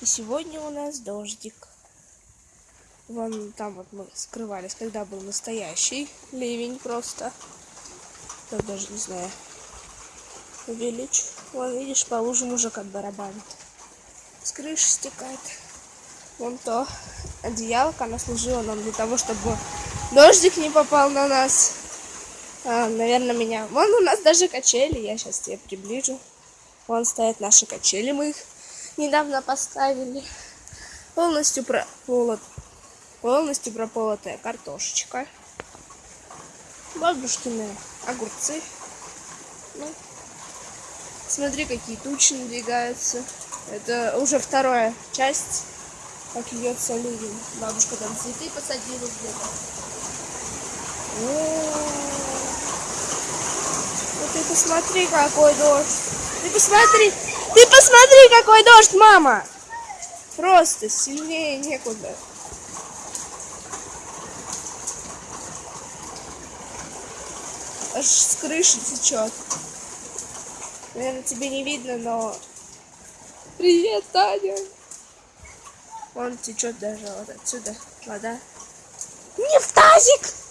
И сегодня у нас дождик. Вон там вот мы скрывались, когда был настоящий ливень просто. Я даже не знаю. Увеличь. Вон, видишь, по лужам уже как барабанит. С крыши стекает. Вон то одеялко, оно служило нам для того, чтобы дождик не попал на нас. А, наверное, меня... Вон у нас даже качели, я сейчас тебе приближу. Вон стоят наши качели, мы их недавно поставили. Полностью прополот, полностью прополотая картошечка. Бабушкины огурцы. Ну, смотри, какие тучи надвигаются. Это уже вторая часть, как льется ливень. Бабушка там цветы посадила где-то. Вот ты посмотри, какой дождь. Ты посмотри, ты посмотри, какой дождь, мама! Просто сильнее некуда. Аж с крыши течет. Наверное, тебе не видно, но... Привет, Таня! Вон течет даже вот отсюда вода. Не в тазик!